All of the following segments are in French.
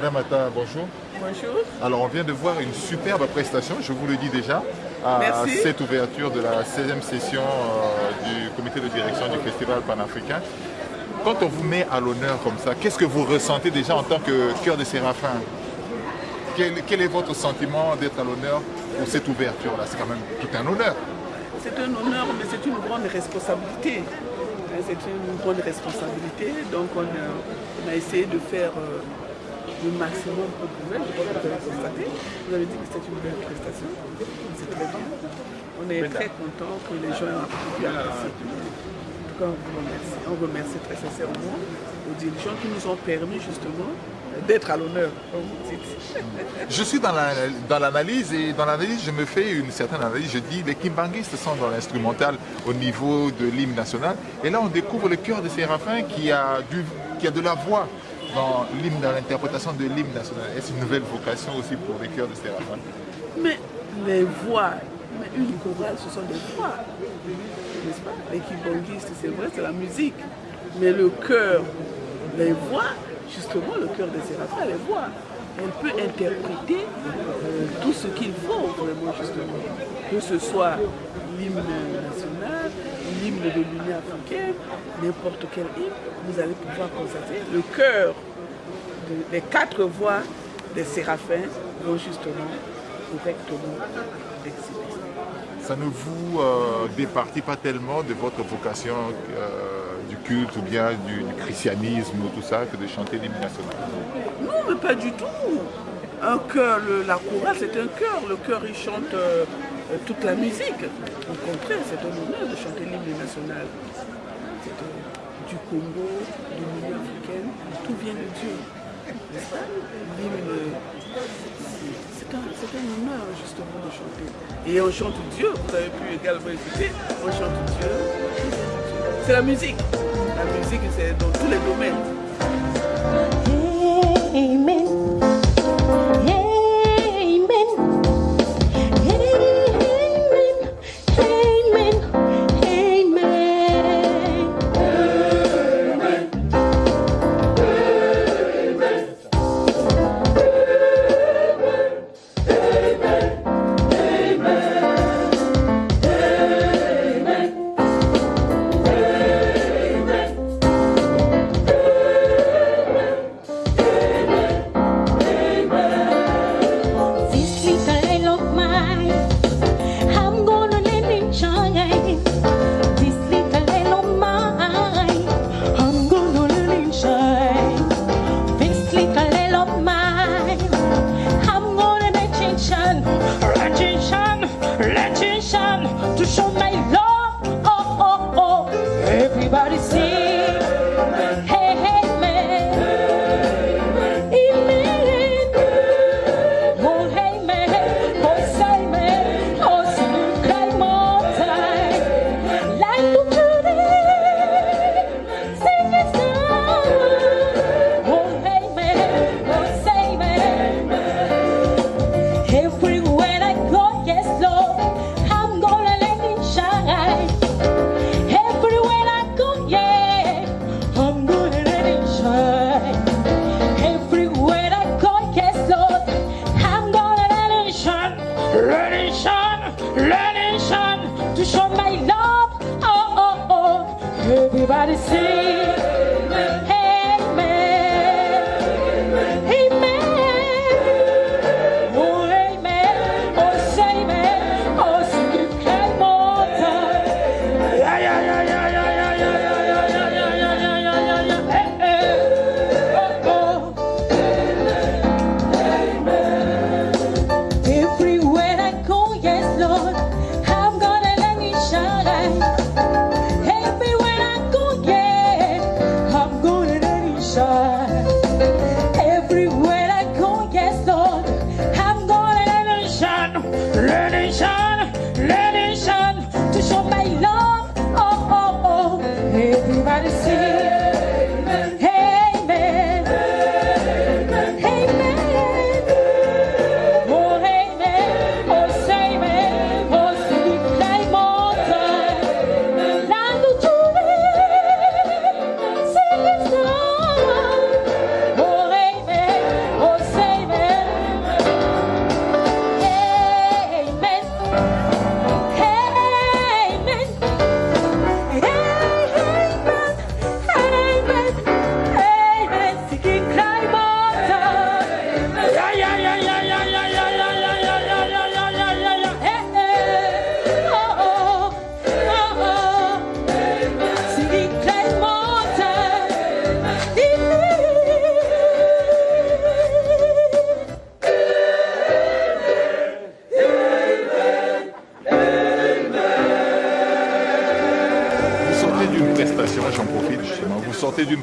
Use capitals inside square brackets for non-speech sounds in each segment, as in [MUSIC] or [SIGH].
Madame Atta, bonjour. Bonjour. Alors on vient de voir une superbe prestation, je vous le dis déjà, à cette ouverture de la 16e session euh, du comité de direction du Festival panafricain. Quand on vous met à l'honneur comme ça, qu'est-ce que vous ressentez déjà en tant que cœur de Séraphin? Quel, est votre sentiment d'être à l'honneur pour cette ouverture-là? C'est quand même tout un honneur. C'est un honneur, mais c'est une grande responsabilité. C'est une grande responsabilité, donc on a, essayé de faire euh, le maximum pour pouvoir. Je crois que vous avez constaté. Vous avez dit que c'était une belle prestation. C'est très bien. On est très content que les gens aient pu. En tout cas, on vous remercie. On remercie très sincèrement aux dirigeants qui nous ont permis justement d'être à l'honneur, comme vous dites. [LAUGHS] Je suis dans l'analyse et dans l'analyse, je me fais une certaine analyse. Je dis les kimbanguistes sont dans l'instrumental au niveau de l'hymne national. Et là, on découvre le cœur de Séraphin qui a, du, qui a de la voix dans l'hymne, dans l'interprétation de l'hymne national. Est-ce une nouvelle vocation aussi pour les chœurs de Séraphin Mais les voix, mais une chorale, ce sont des voix, n'est-ce pas? Les kimbanguistes, c'est vrai, c'est la musique. Mais le cœur, les voix, justement, le cœur de Séraphin, les voix. Elle peut interpréter euh, tout ce qu'il faut, vraiment, justement. Que ce soit l'hymne national, l'hymne de l'Union africaine, n'importe quel hymne, vous allez pouvoir constater le cœur des quatre voix des séraphins vont justement correctement exhiber. Ça ne vous euh, départit pas tellement de votre vocation euh, du culte ou bien du, christianisme ou tout ça que de chanter l'hymne national? Non, mais pas du tout. Un cœur, la chorale, c'est un cœur. Le cœur, il chante euh, toute la musique. Au contraire, c'est un honneur de chanter l'hymne national. du Congo, de l'Union africaine, tout vient de Dieu. C'est un, honneur justement de chanter. Et on chante Dieu, vous avez pu également écouter, on chante Dieu. C'est la musique. La musique, c'est dans tous les domaines. Running son, it son, to show my love. Oh, oh, oh. Everybody sing. Generation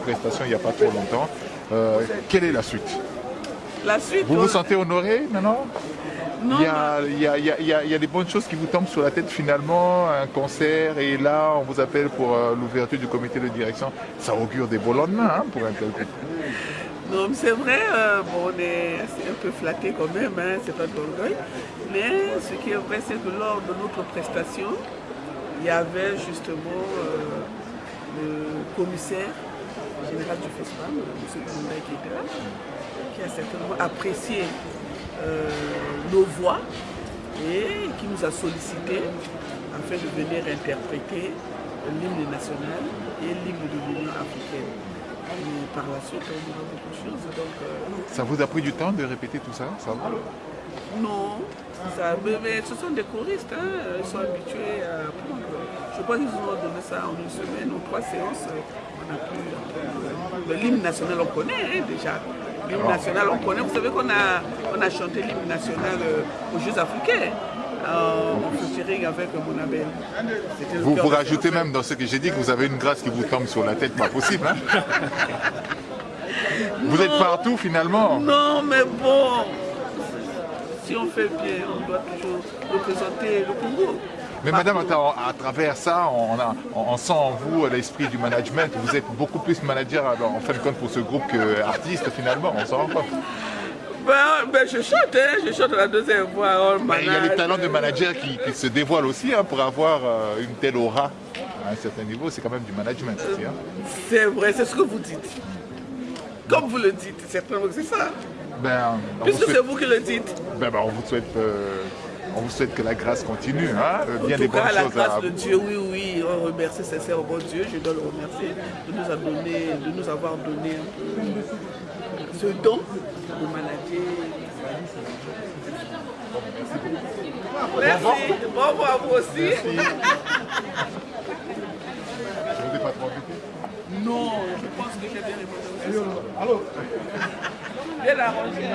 prestation il n'y a pas trop longtemps. Euh, quelle est la suite? La suite. Vous vous sentez honoré maintenant? Il y, a, il, y a, des bonnes choses qui vous tombent sur la tête finalement, un concert, et là on vous appelle pour euh, l'ouverture du comité de direction. Ça augure des beaux lendemains hein, pour un tel groupe. Non, c'est vrai, euh, bon, on est un peu flatté quand même, hein, c'est pas de l'orgueil. Mais ce qui est vrai, c'est que lors de notre prestation, il y avait justement euh, le commissaire général du festival, M. Kounda, qui était là, qui a certainement apprécié euh, nos voix et qui nous a sollicité afin de venir interpréter l'hymne national et l'hymne de l'Union africaine. Et par la suite, on aura beaucoup de choses. Donc, euh, ça vous a pris du temps de répéter tout ça, ça Non, ça, mais, ce sont des choristes, hein, ils sont habitués à apprendre. Je crois qu'ils ont donné ça en une semaine, ou trois séances. On pu L'hymne national, on connaît hein, déjà l'hymne national, on connaît. Vous savez qu'on a, on a chanté l'hymne national euh, aux Jeux africains. Euh, featuring avec mon abel. Vous, vous rajoutez même dans ce que j'ai dit que vous avez une grâce qui vous tombe sur la tête, pas possible. Hein [LAUGHS] vous êtes partout finalement. Non, mais bon, si on fait bien, on doit toujours représenter le Congo. Mais madame, à travers ça, on, sent en vous l'esprit du management. Vous êtes beaucoup plus manager en fin de compte pour ce groupe qu'artiste finalement, on s'en rend compte. Ben, ben, je chante, hein, je chante la deuxième voix. il y a les talents de manager qui, se dévoilent aussi hein, pour avoir euh, une telle aura à un certain niveau. C'est quand même du management aussi. Hein. C'est vrai, c'est ce que vous dites. Comme vous le dites, c'est ça. Ben, Puisque c'est vous qui le dites. Ben, ben on vous souhaite euh, on vous souhaite que la grâce continue, hein bien en des bonnes la grâce de Dieu, oui, oui, on remercie sincèrement Dieu, je dois le remercier de nous, de nous avoir donné ce don de maladie. Merci. Revoir à vous aussi. [LAUGHS] Je ne vous ai pas trop Non, je pense que j'ai bien répondu. Allô Bien arrangé.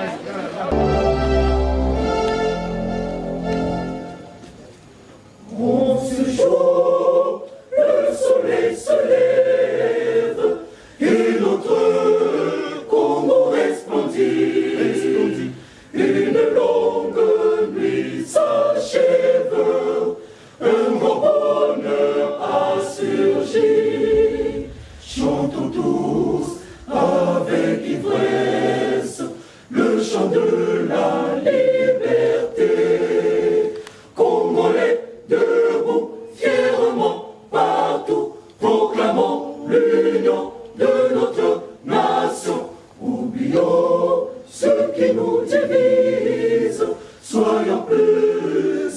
croyons plus,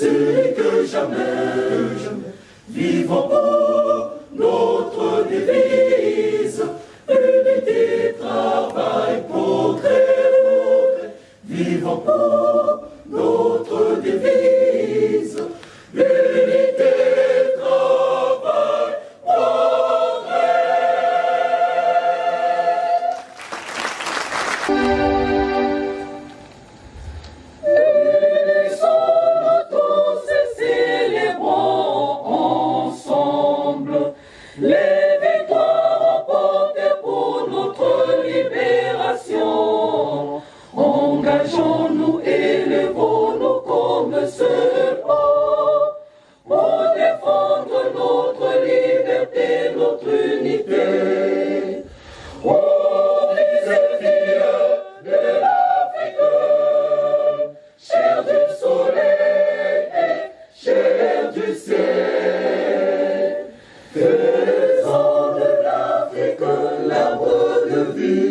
que jamais, jamais. vivons pour consacrons-nous tous.